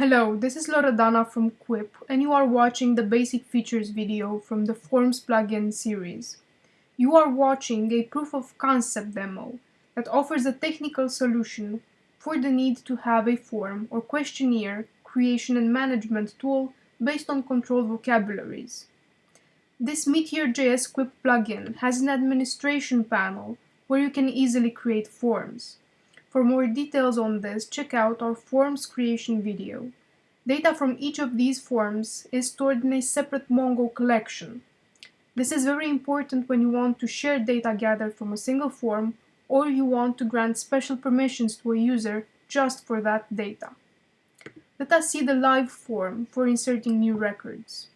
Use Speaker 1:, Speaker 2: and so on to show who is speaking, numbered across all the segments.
Speaker 1: Hello, this is Loredana from Quip and you are watching the basic features video from the Forms plugin series. You are watching a proof of concept demo that offers a technical solution for the need to have a form or questionnaire creation and management tool based on controlled vocabularies. This Meteor.js Quip plugin has an administration panel where you can easily create forms. For more details on this, check out our forms creation video. Data from each of these forms is stored in a separate Mongo collection. This is very important when you want to share data gathered from a single form or you want to grant special permissions to a user just for that data. Let us see the live form for inserting new records.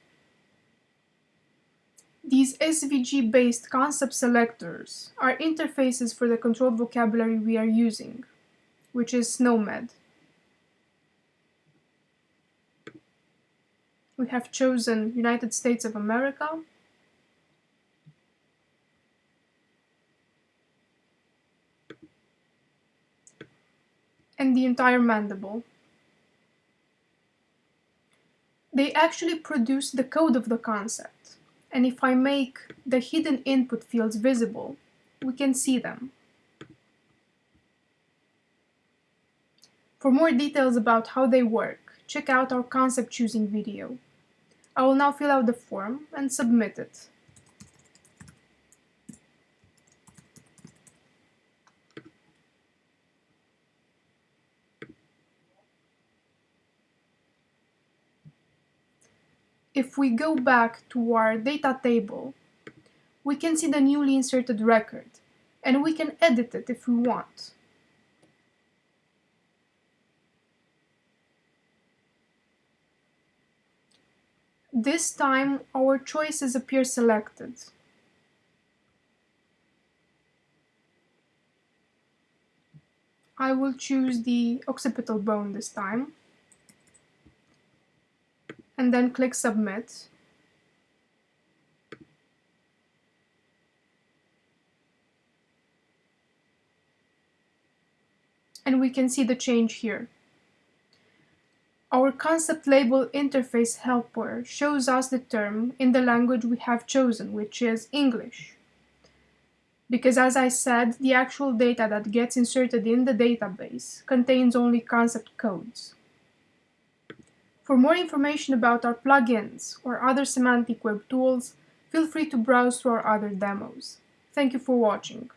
Speaker 1: These SVG-based concept selectors are interfaces for the controlled vocabulary we are using, which is SNOMED. We have chosen United States of America. And the entire mandible. They actually produce the code of the concept and if I make the hidden input fields visible, we can see them. For more details about how they work, check out our concept choosing video. I will now fill out the form and submit it. If we go back to our data table, we can see the newly inserted record, and we can edit it if we want. This time our choices appear selected. I will choose the occipital bone this time and then click submit. And we can see the change here. Our concept label interface helper shows us the term in the language we have chosen, which is English. Because as I said, the actual data that gets inserted in the database contains only concept codes. For more information about our plugins or other semantic web tools, feel free to browse through our other demos. Thank you for watching.